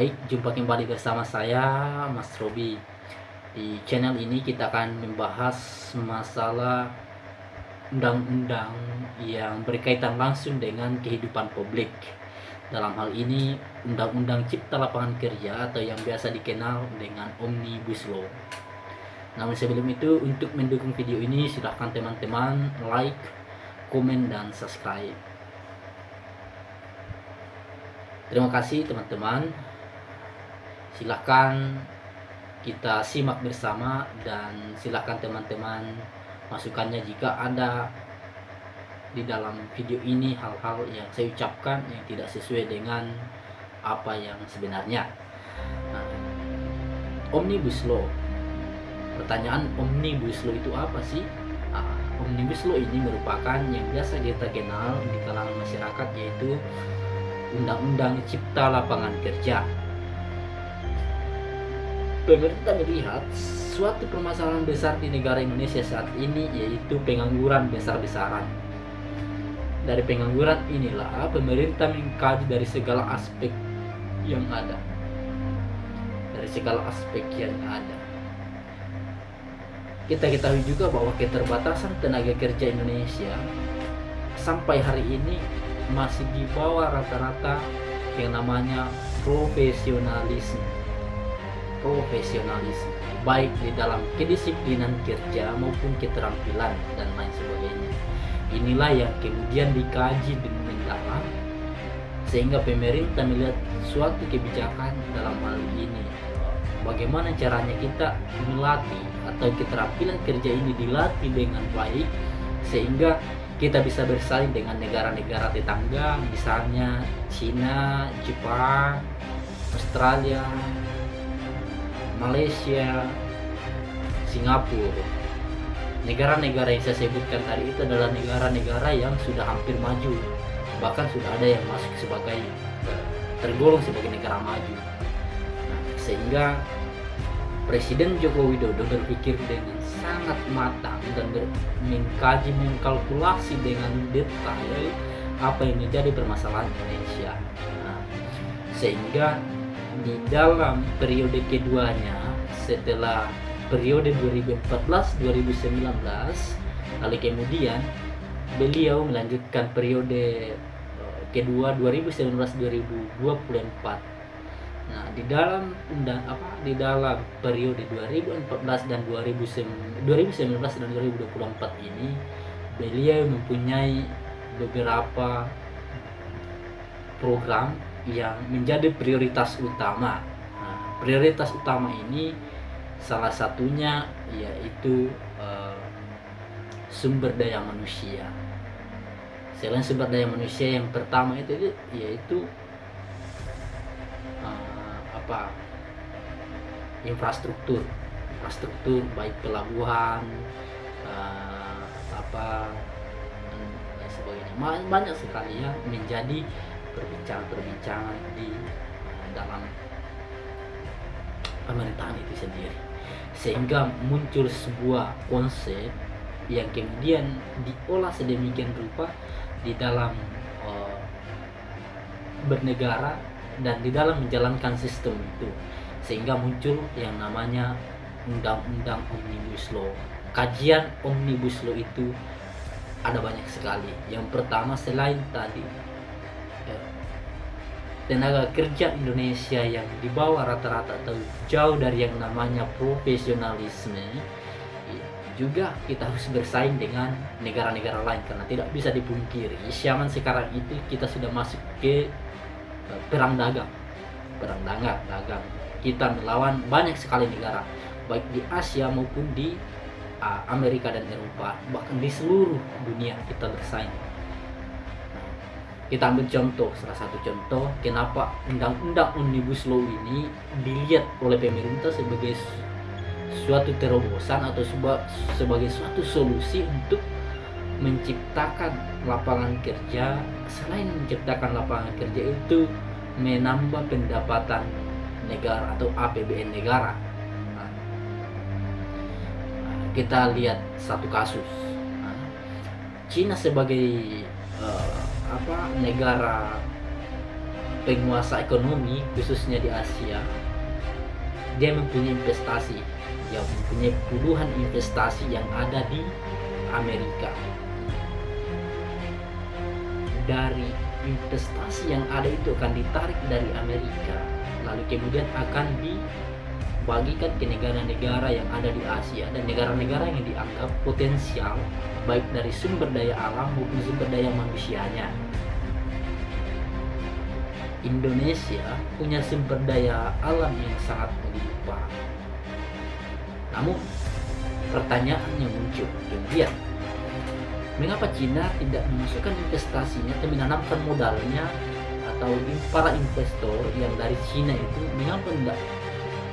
Baik, jumpa kembali bersama saya Mas Robi. Di channel ini kita akan membahas masalah undang-undang yang berkaitan langsung dengan kehidupan publik. Dalam hal ini, Undang-Undang Cipta Lapangan Kerja atau yang biasa dikenal dengan Omnibus Law. Namun sebelum itu, untuk mendukung video ini, silahkan teman-teman like, komen, dan subscribe. Terima kasih teman-teman. Silahkan kita simak bersama dan silahkan teman-teman masukannya jika ada di dalam video ini hal-hal yang saya ucapkan yang tidak sesuai dengan apa yang sebenarnya. Nah, Omnibus Law. Pertanyaan Omnibus Law itu apa sih? Nah, Omnibus Law ini merupakan yang biasa kita kenal di kalangan masyarakat yaitu Undang-Undang Cipta Lapangan Kerja. Pemerintah melihat suatu permasalahan besar di negara Indonesia saat ini yaitu pengangguran besar-besaran. Dari pengangguran inilah pemerintah mengkaji dari segala aspek yang ada. Dari segala aspek yang ada. Kita ketahui juga bahwa keterbatasan tenaga kerja Indonesia sampai hari ini masih di bawah rata-rata yang namanya profesionalisme profesionalisme baik di dalam kedisiplinan kerja maupun keterampilan dan lain sebagainya. Inilah yang kemudian dikaji dengan mendalam sehingga pemerintah melihat suatu kebijakan dalam hal ini. Bagaimana caranya kita melatih atau keterampilan kerja ini dilatih dengan baik sehingga kita bisa bersaing dengan negara-negara tetangga misalnya Cina, Jepang, Australia, Malaysia, Singapura. Negara-negara yang saya sebutkan tadi itu adalah negara-negara yang sudah hampir maju, bahkan sudah ada yang masuk sebagai tergolong sebagai negara maju. Nah, sehingga Presiden Joko Widodo berpikir dengan sangat matang dan mengkaji mengkalkulasi dengan detail apa yang menjadi permasalahan Indonesia nah, sehingga di dalam periode keduanya setelah periode 2014-2019 lalu kemudian beliau melanjutkan periode eh, kedua 2019-2024 Nah, di dalam undang apa di dalam periode 2014 dan 2019 dan 2024 ini beliau mempunyai beberapa program yang menjadi prioritas utama. Nah, prioritas utama ini salah satunya yaitu uh, sumber daya manusia. Selain sumber daya manusia yang pertama itu yaitu apa infrastruktur infrastruktur baik pelabuhan uh, apa sebagainya banyak sekali ya menjadi perbincangan-perbincangan di dalam pemerintahan itu sendiri. Sehingga muncul sebuah konsep yang kemudian diolah sedemikian rupa di dalam uh, bernegara dan di dalam menjalankan sistem itu. Sehingga muncul yang namanya undang-undang omnibus law. Kajian omnibus law itu ada banyak sekali. Yang pertama selain tadi tenaga kerja Indonesia yang di bawah rata-rata atau jauh dari yang namanya profesionalisme ya, juga kita harus bersaing dengan negara-negara lain karena tidak bisa dipungkiri zaman sekarang itu kita sudah masuk ke perang dagang. Perang dagang dagang. Kita melawan banyak sekali negara baik di Asia maupun di uh, Amerika dan Eropa bahkan di seluruh dunia kita bersaing kita ambil contoh salah satu contoh kenapa undang-undang omnibus law ini dilihat oleh pemerintah sebagai suatu terobosan atau sebagai suatu solusi untuk menciptakan lapangan kerja. Selain menciptakan lapangan kerja itu menambah pendapatan negara atau APBN negara. Nah, kita lihat satu kasus. Nah, Cina sebagai uh, apa negara penguasa ekonomi khususnya di Asia dia mempunyai investasi dia mempunyai puluhan investasi yang ada di Amerika. Dari investasi yang ada itu akan ditarik dari Amerika lalu kemudian akan dibagikan ke negara-negara yang ada di Asia dan negara-negara yang dianggap potensial baik dari sumber daya alam maupun sumber daya manusianya. Indonesia punya sumber daya alam yang sangat melimpah namun pertanyaan yang muncul kemudian mengapa Cina tidak memasukkan investasinya atau menanamkan modalnya atau para investor yang dari Cina itu mengapa tidak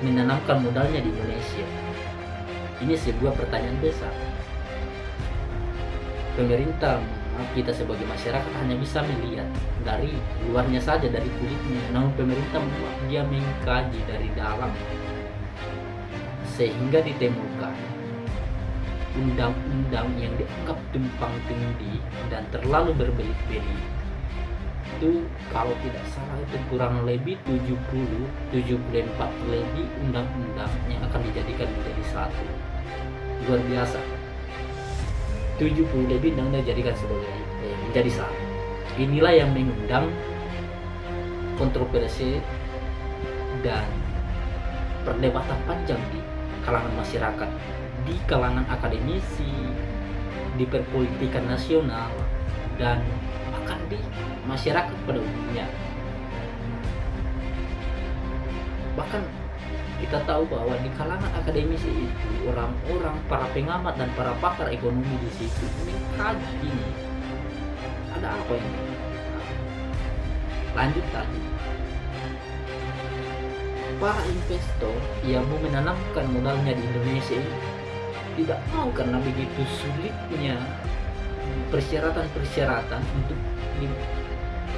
menanamkan modalnya di Indonesia. Ini sebuah pertanyaan besar. Pemerintah kita sebagai masyarakat hanya bisa melihat dari luarnya saja dari kulitnya. Namun pemerintah dia mengkaji dari dalam sehingga ditemukan undang-undang yang dianggap tumpang tindih dan terlalu berbelit-belit itu kalau tidak salah itu kurang lebih 70 74 lebih undang-undang yang akan dijadikan menjadi satu. Luar biasa. 70 lebih undang-undang dijadikan sebagai eh, menjadi satu. Inilah yang mengundang kontroversi dan perdebatan panjang di kalangan masyarakat di kalangan akademisi, di perpolitikan nasional, dan di masyarakat pada umumnya. Bahkan kita tahu bahwa di kalangan akademisi itu orang-orang para pengamat dan para pakar ekonomi di situ mengkaji ini ada apa ini lanjut tadi para investor yang mau menanamkan modalnya di Indonesia ini tidak mau karena begitu sulitnya persyaratan-persyaratan untuk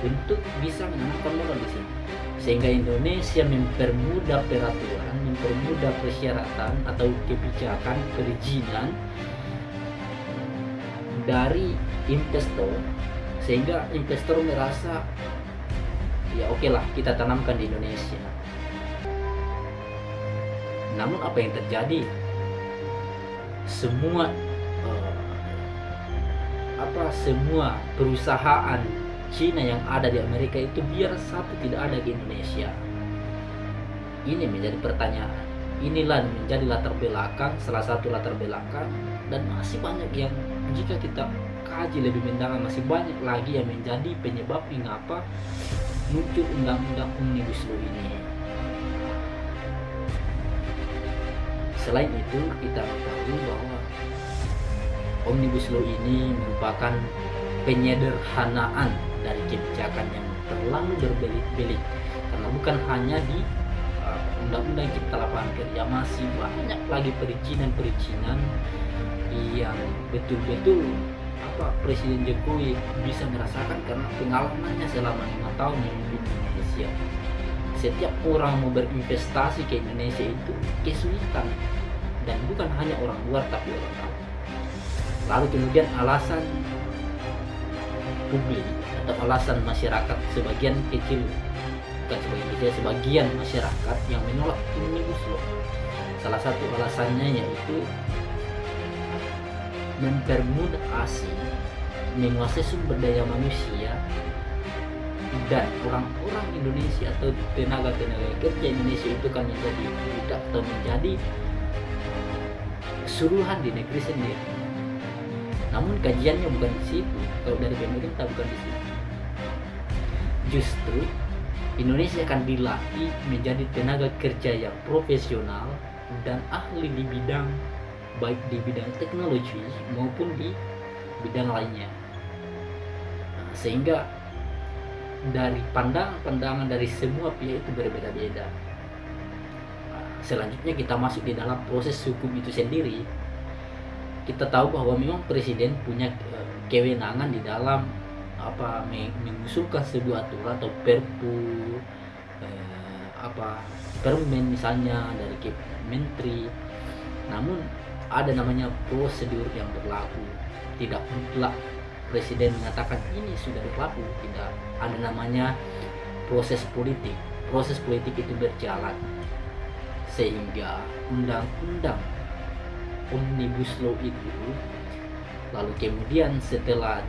untuk bisa menanamkan modal di sini. Sehingga Indonesia mempermudah peraturan, mempermudah persyaratan atau kebijakan perizinan dari investor sehingga investor merasa ya oke okay lah kita tanamkan di Indonesia. Namun apa yang terjadi? Semua apa semua perusahaan Cina yang ada di Amerika itu biar satu tidak ada di Indonesia? Ini menjadi pertanyaan. Inilah menjadi latar belakang salah satu latar belakang dan masih banyak yang jika kita kaji lebih mendalam masih banyak lagi yang menjadi penyebab mengapa muncul undang-undang omnibus law ini. Selain itu kita tahu bahwa omnibus law ini merupakan penyederhanaan dari kebijakan yang terlalu berbelit-belit. Karena bukan hanya di uh, undang-undang uh, cipta lapangan kerja masih banyak lagi perizinan-perizinan yang betul-betul apa Presiden Jokowi bisa merasakan karena pengalamannya selama lima tahun memimpin Indonesia. Setiap orang mau berinvestasi ke Indonesia itu kesulitan. Dan bukan hanya orang luar tapi orang dalam lalu kemudian alasan publik atau alasan masyarakat sebagian kecil bukan sebagian kecil sebagian masyarakat yang menolak omnibus law salah satu alasannya yaitu mempermudah asing menguasai sumber daya manusia dan orang-orang Indonesia atau tenaga-tenaga kerja Indonesia itu kan menjadi budak atau menjadi suruhan di negeri sendiri. Namun kajiannya bukan di situ, kalau dari pemerintah bukan di situ. Justru Indonesia akan dilatih menjadi tenaga kerja yang profesional dan ahli di bidang baik di bidang teknologi maupun di bidang lainnya. Nah, sehingga dari pandangan-pandangan dari semua pihak itu berbeda-beda. Selanjutnya kita masuk di dalam proses hukum itu sendiri. Kita tahu bahwa memang presiden punya eh, kewenangan di dalam apa mengusulkan sebuah aturan atau perpu eh, apa permen misalnya dari menteri. Namun ada namanya prosedur yang berlaku. Tidak mutlak presiden mengatakan ini sudah berlaku tidak. Ada namanya proses politik. Proses politik itu berjalan sehingga undang-undang omnibus law itu lalu kemudian setelah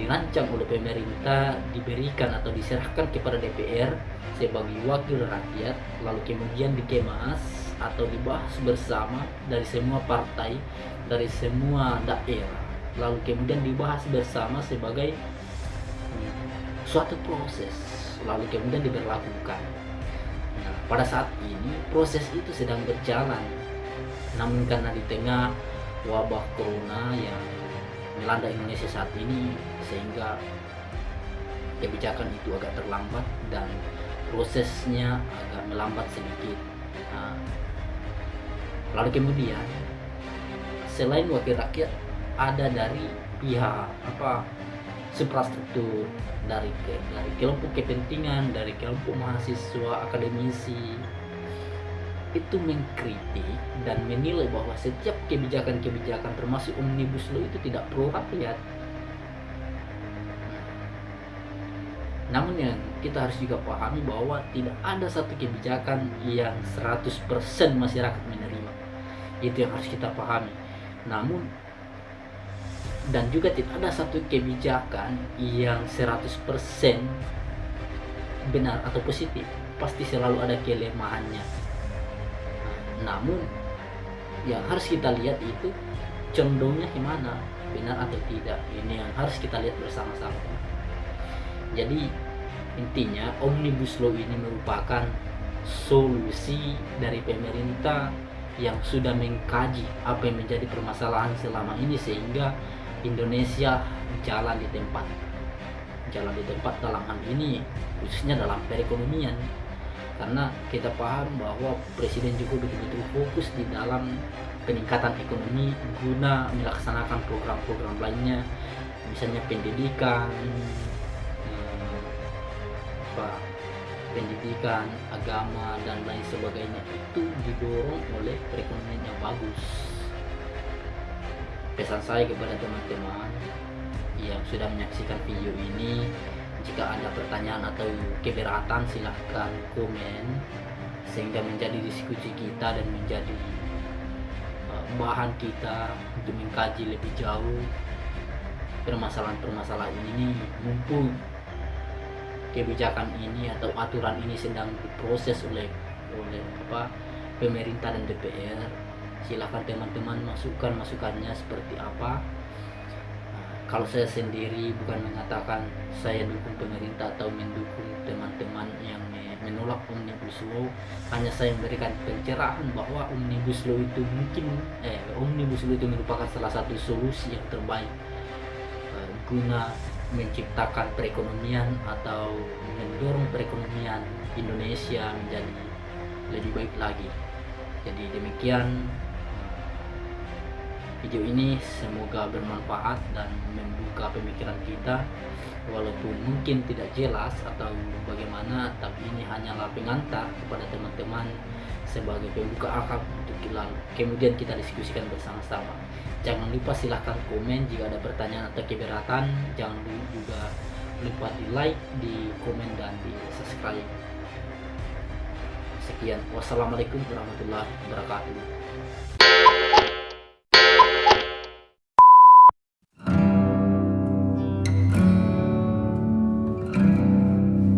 dirancang oleh pemerintah diberikan atau diserahkan kepada DPR sebagai wakil rakyat lalu kemudian dikemas atau dibahas bersama dari semua partai dari semua daerah. Lalu kemudian dibahas bersama sebagai suatu proses lalu kemudian diberlakukan. Nah, pada saat ini proses itu sedang berjalan namun karena di tengah wabah corona yang melanda Indonesia saat ini sehingga kebijakan itu agak terlambat dan prosesnya agak melambat sedikit. Nah, lalu kemudian selain wakil rakyat ada dari pihak apa suprastruktur dari dari kelompok kepentingan dari kelompok mahasiswa akademisi itu mengkritik dan menilai bahwa setiap kebijakan-kebijakan termasuk omnibus law itu tidak pro rakyat. Namun yang kita harus juga pahami bahwa tidak ada satu kebijakan yang 100% masyarakat menerima. Itu yang harus kita pahami. Namun dan juga tidak ada satu kebijakan yang 100% benar atau positif. Pasti selalu ada kelemahannya namun yang harus kita lihat itu condongnya gimana benar atau tidak? Ini yang harus kita lihat bersama-sama. Jadi intinya omnibus law ini merupakan solusi dari pemerintah yang sudah mengkaji apa yang menjadi permasalahan selama ini sehingga Indonesia jalan di tempat jalan di tempat dalam hal ini khususnya dalam perekonomian karena kita paham bahwa Presiden juga betul-betul fokus di dalam peningkatan ekonomi guna melaksanakan program-program lainnya. Misalnya pendidikan eh, apa pendidikan agama dan lain sebagainya. Itu didorong oleh perekonomian yang bagus. Pesan saya kepada teman-teman yang sudah menyaksikan video ini jika ada pertanyaan atau keberatan silahkan komen sehingga menjadi diskusi kita dan menjadi uh, bahan kita untuk mengkaji lebih jauh permasalahan-permasalahan ini. Mumpung kebijakan ini atau aturan ini sedang diproses oleh oleh apa pemerintah dan DPR silahkan teman-teman masukkan masukannya seperti apa kalau saya sendiri bukan mengatakan saya dukung pemerintah atau mendukung teman-teman yang menolak omnibus law. Hanya saya memberikan pencerahan bahwa omnibus law itu mungkin eh omnibus law itu merupakan salah satu solusi yang terbaik eh, guna menciptakan perekonomian atau mendorong perekonomian Indonesia menjadi lebih baik lagi. Jadi demikian video ini. Semoga bermanfaat dan membuka pemikiran kita. Walaupun mungkin tidak jelas atau bagaimana tapi ini hanyalah pengantar kepada teman-teman sebagai pembuka akal untuk kemudian kita diskusikan bersama-sama. Jangan lupa silahkan komen jika ada pertanyaan atau keberatan. Jangan juga lupa di like di komen dan di subscribe. Sekian. Wassalamualaikum warahmatullahi wabarakatuh